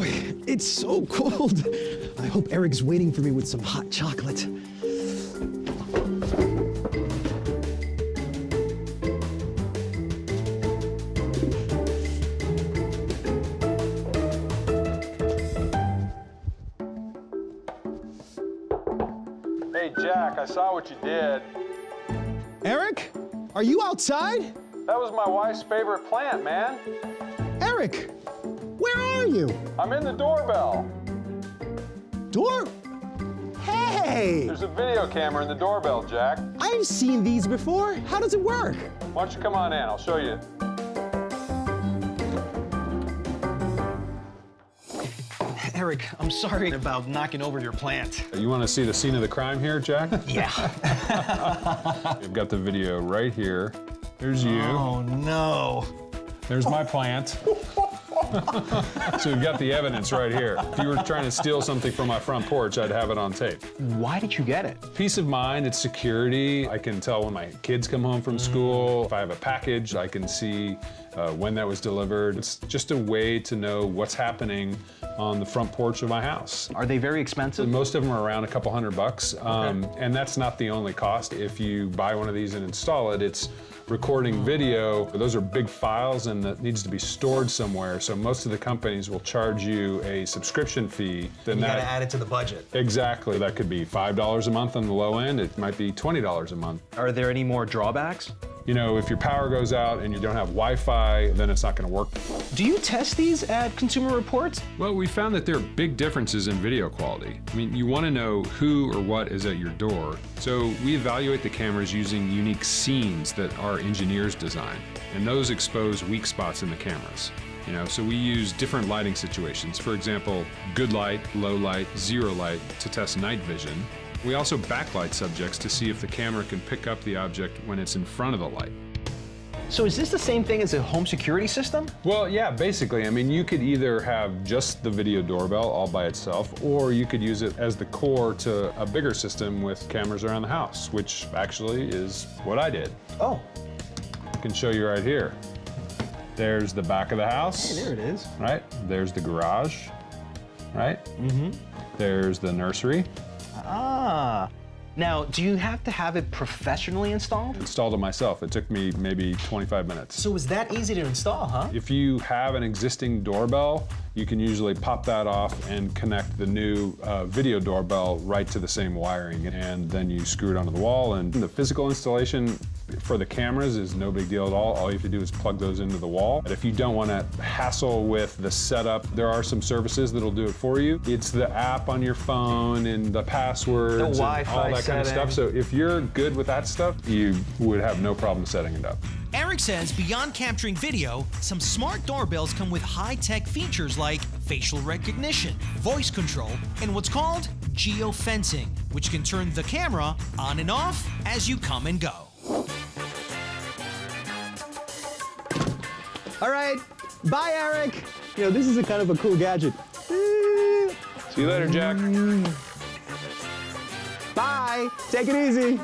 boy, it's so cold. I hope Eric's waiting for me with some hot chocolate. Hey, Jack, I saw what you did. Eric, are you outside? That was my wife's favorite plant, man. Eric, are you? I'm in the doorbell. Door? Hey! There's a video camera in the doorbell, Jack. I've seen these before. How does it work? Why don't you come on in? I'll show you. Eric, I'm sorry about knocking over your plant. You want to see the scene of the crime here, Jack? Yeah. I've got the video right here. There's you. oh, no. There's my plant. so we've got the evidence right here. If you were trying to steal something from my front porch, I'd have it on tape. Why did you get it? Peace of mind, it's security. I can tell when my kids come home from school. If I have a package, I can see uh, when that was delivered. It's just a way to know what's happening on the front porch of my house. Are they very expensive? Most of them are around a couple hundred bucks, um, and that's not the only cost. If you buy one of these and install it, it's recording video. Those are big files and that needs to be stored somewhere. So most of the companies will charge you a subscription fee. Then You that, gotta add it to the budget. Exactly. That could be $5 a month on the low end. It might be $20 a month. Are there any more drawbacks? You know, if your power goes out and you don't have Wi-Fi, then it's not going to work. Do you test these at Consumer Reports? Well, we found that there are big differences in video quality. I mean, you want to know who or what is at your door. So we evaluate the cameras using unique scenes that our engineers design. And those expose weak spots in the cameras. You know, so we use different lighting situations. For example, good light, low light, zero light to test night vision. We also backlight subjects to see if the camera can pick up the object when it's in front of the light. So is this the same thing as a home security system? Well, yeah, basically. I mean, you could either have just the video doorbell all by itself, or you could use it as the core to a bigger system with cameras around the house, which actually is what I did. Oh, I can show you right here. There's the back of the house. hey, there it is. Right? There's the garage. Right? Mm-hmm. There's the nursery. Ah. Now, do you have to have it professionally installed? Installed it myself. It took me maybe 25 minutes. So it's that easy to install, huh? If you have an existing doorbell, you can usually pop that off and connect the new uh, video doorbell right to the same wiring. And then you screw it onto the wall. And the physical installation for the cameras is no big deal at all. All you have to do is plug those into the wall. But if you don't want to hassle with the setup, there are some services that'll do it for you. It's the app on your phone and the passwords The and all that kind of stuff. So if you're good with that stuff, you would have no problem setting it up. Eric says beyond capturing video, some smart doorbells come with high tech features like facial recognition, voice control, and what's called geofencing, which can turn the camera on and off as you come and go. All right. Bye, Eric. You know, this is a kind of a cool gadget. See you later, Jack. Bye. Take it easy.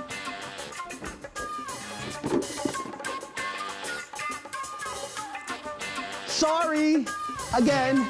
Sorry. Again.